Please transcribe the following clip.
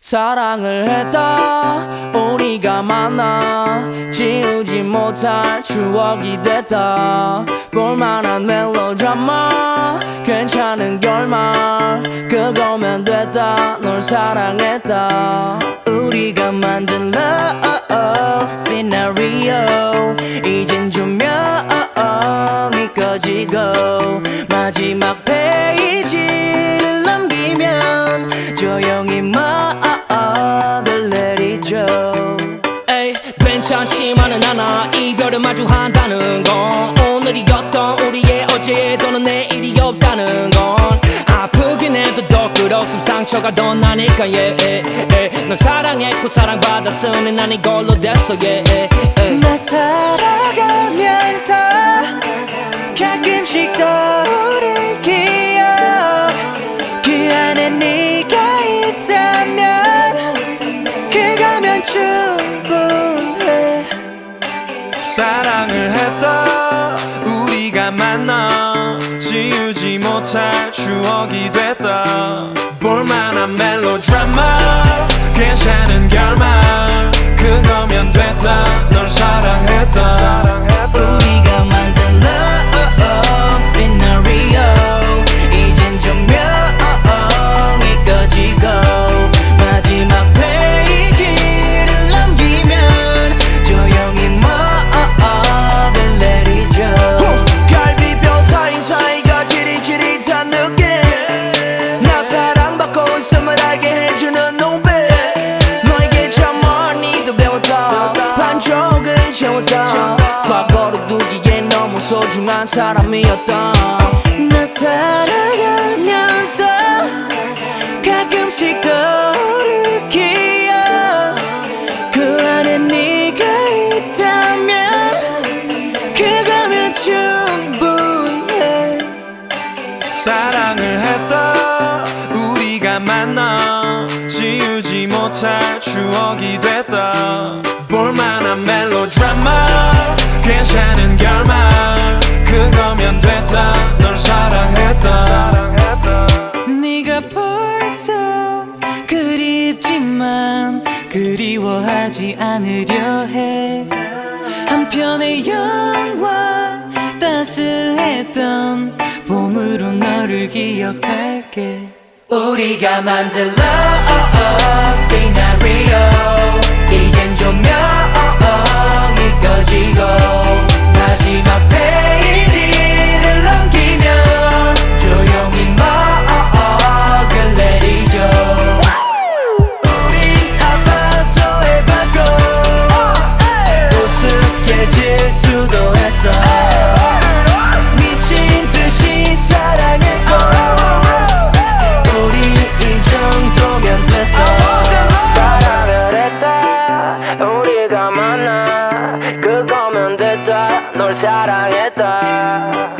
사랑을 했다. 우리가 만나 지우지 못할 추억이 됐다. 볼만한 멜로드라마 괜찮은 결말 그거면 됐다. 널 사랑했다. 우리가 만든 love scenario 이젠 조명이 꺼지고 마지막 이별을 마주한다는 건 오늘이었던 우리의 어제 또는 내일이 없다는 건 아프긴 해도 더 끌었음 상처가 더 나니까 yeah, yeah, yeah. 널 사랑했고 사랑받았으니 난 이걸로 됐어 yeah, yeah, yeah. 나 살아가면서 사랑을 했다. 우리가 만나 지우지 못할 추억이 됐다. 볼만한 멜로드라마 괜찮은 결말 그거 채웠다 과거를 두기에 너무 소중한 사람이었다 나 살아가면서 가끔씩 떠오를 기억. 그 안에 네가 있다면 그거면 충분해. 사랑을 했다 우리가 만나 지우지 못할 추억이 됐다 볼만한 멜로 드라마 괜찮은 결말. 그거면 됐다. 널 사랑했다. 네가 벌써 그립지만 그리워하지 않으려 해. 한편의 영화 따스했던 봄으로 너를 기억할게. 우리가 만든 love scenario 우리가 만나 그거면 됐다. 널 사랑했다